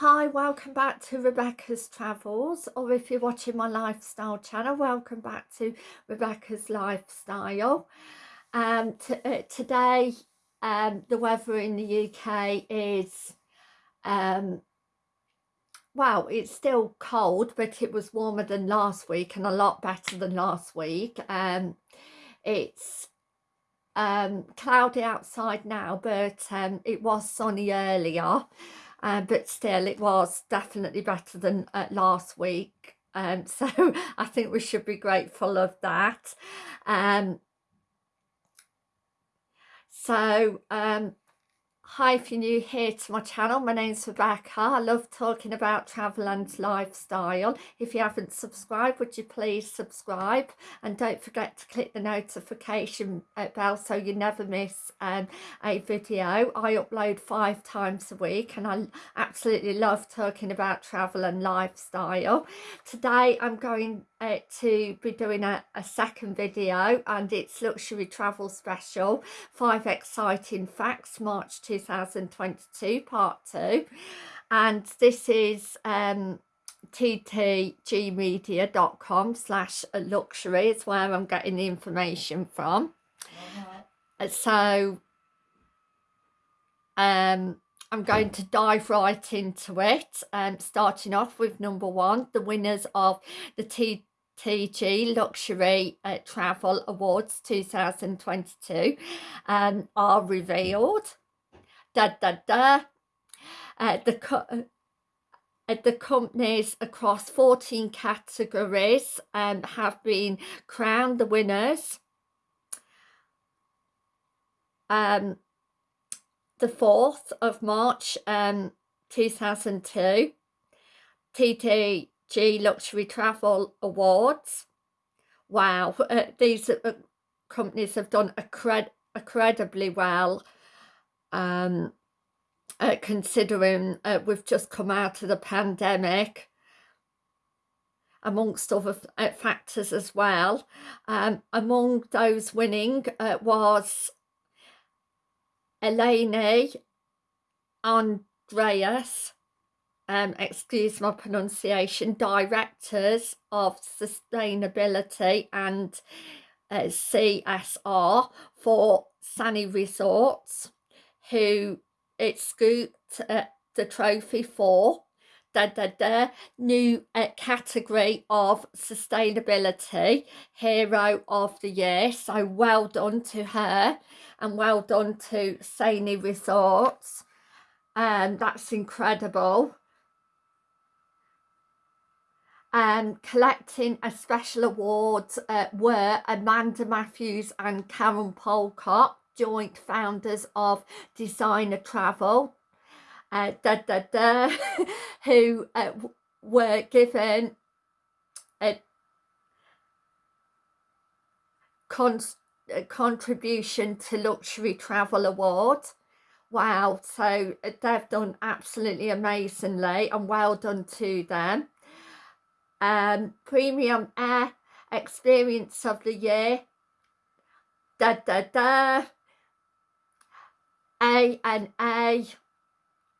Hi, welcome back to Rebecca's Travels, or if you're watching my lifestyle channel, welcome back to Rebecca's Lifestyle. Um, uh, today, um, the weather in the UK is, um, well, it's still cold, but it was warmer than last week and a lot better than last week. Um, it's um, cloudy outside now, but um, it was sunny earlier uh, but still it was definitely better than uh, last week. Um, so I think we should be grateful of that. Um, so um, Hi, if you're new here to my channel, my name's Rebecca. I love talking about travel and lifestyle. If you haven't subscribed, would you please subscribe? And don't forget to click the notification bell so you never miss um, a video. I upload five times a week and I absolutely love talking about travel and lifestyle. Today I'm going uh, to be doing a, a second video and it's luxury travel special five exciting facts march 2022 part two and this is um ttgmedia.com slash luxury is where i'm getting the information from uh -huh. so um I'm going to dive right into it, um, starting off with number one, the winners of the TTG Luxury uh, Travel Awards 2022 um, are revealed. Da, da, da. Uh, the, co uh, the companies across 14 categories um, have been crowned the winners. Um, the 4th of March um, 2002, TTG Luxury Travel Awards. Wow, uh, these companies have done incred incredibly well um, uh, considering uh, we've just come out of the pandemic amongst other uh, factors as well. Um, among those winning uh, was Eleni Andreas, um, excuse my pronunciation, Directors of Sustainability and uh, CSR for Sani Resorts, who it scooped uh, the trophy for. Da, da, da, new uh, category of sustainability hero of the year. So well done to her and well done to Sani Resorts. Um, that's incredible. Um, collecting a special award uh, were Amanda Matthews and Karen Polcott joint founders of Designer Travel uh, da, da, da, who uh, were given a, con contribution to Luxury Travel Award. Wow, so uh, they've done absolutely amazingly and well done to them. Um, Premium Air Experience of the Year. Da da da. A and A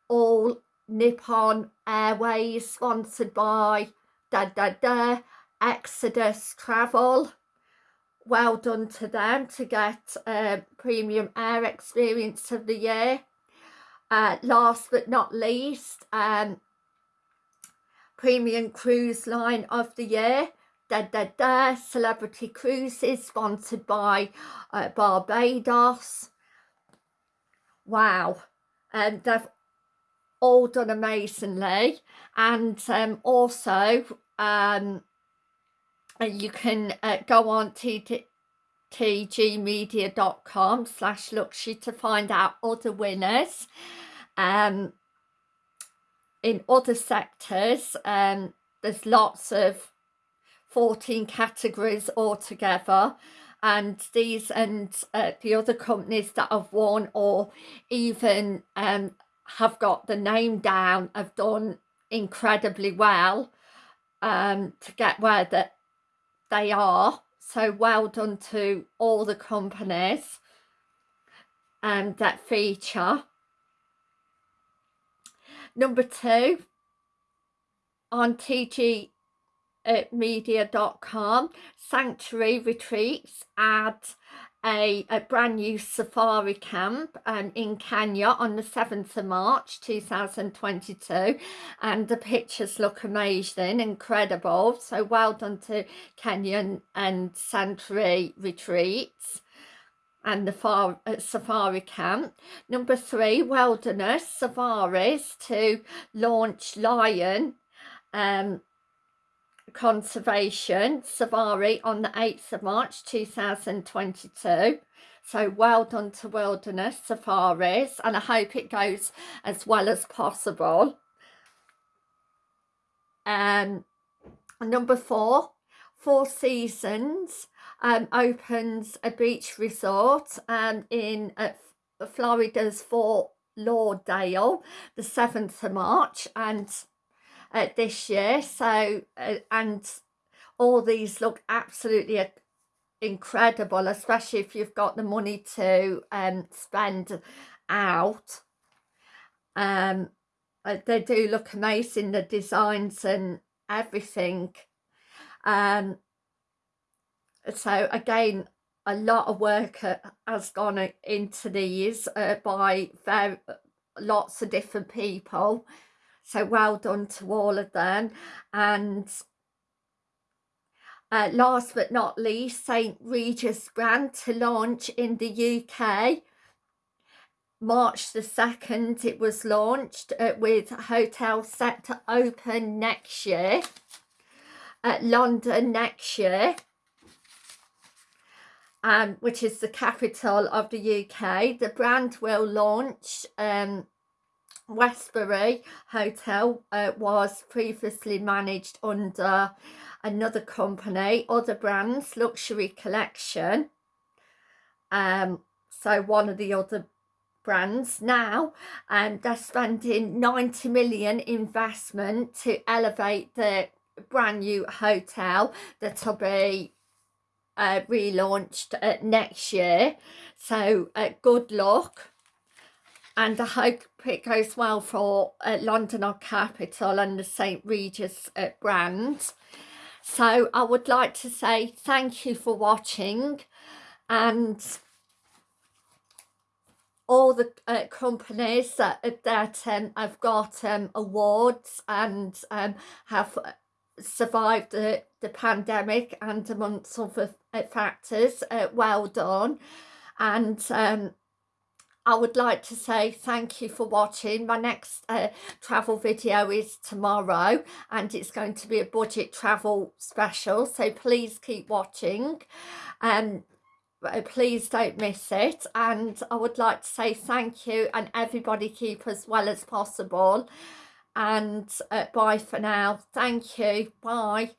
all Nippon Airways sponsored by da da da Exodus Travel. Well done to them to get a premium air experience of the year. Uh, last but not least um, premium cruise line of the year. Da da da celebrity cruises sponsored by uh, Barbados wow. And they've all done amazingly. And um, also um, you can uh, go on to tgmedia.com slash luxury to find out other winners um, in other sectors. Um, there's lots of 14 categories altogether and these and uh, the other companies that have won or even um, have got the name down have done incredibly well um, to get where that they are. So well done to all the companies um, that feature. Number two on TG media.com sanctuary retreats at a, a, brand new safari camp um, in Kenya on the 7th of March 2022 and the pictures look amazing incredible. So well done to Kenyan and Sanctuary retreats and the far, uh, safari camp. Number three, wilderness safaris to launch lion um, Conservation Safari on the 8th of March 2022. So well done to Wilderness Safaris and I hope it goes as well as possible. Um, number four, Four Seasons um, opens a beach resort um, in uh, Florida's Fort Lauderdale the 7th of March and uh, this year. So uh, and all these look absolutely incredible especially if you've got the money to um spend out. Um uh, they do look amazing the designs and everything. Um so again a lot of work has gone into these uh, by very lots of different people so well done to all of them. And uh, last but not least, St Regis brand to launch in the UK. March the 2nd it was launched uh, with hotel set to open next year at London next year um, which is the capital of the UK. The brand will launch um, Westbury Hotel uh, was previously managed under another company, other brands, Luxury Collection. Um, so one of the other brands now and they're spending 90 million investment to elevate the brand new hotel that will be uh, relaunched uh, next year so uh, good luck and I hope it goes well for uh, London or Capital and the St Regis uh, brand. So I would like to say thank you for watching and all the uh, companies that, that um, have got um, awards and um, have survived the, the pandemic and amongst other uh, factors, uh, well done. And um, I would like to say thank you for watching. My next uh, travel video is tomorrow and it's going to be a budget travel special. So please keep watching. Um, uh, please don't miss it. And I would like to say thank you and everybody keep as well as possible. And uh, bye for now. Thank you. Bye.